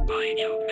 I by you.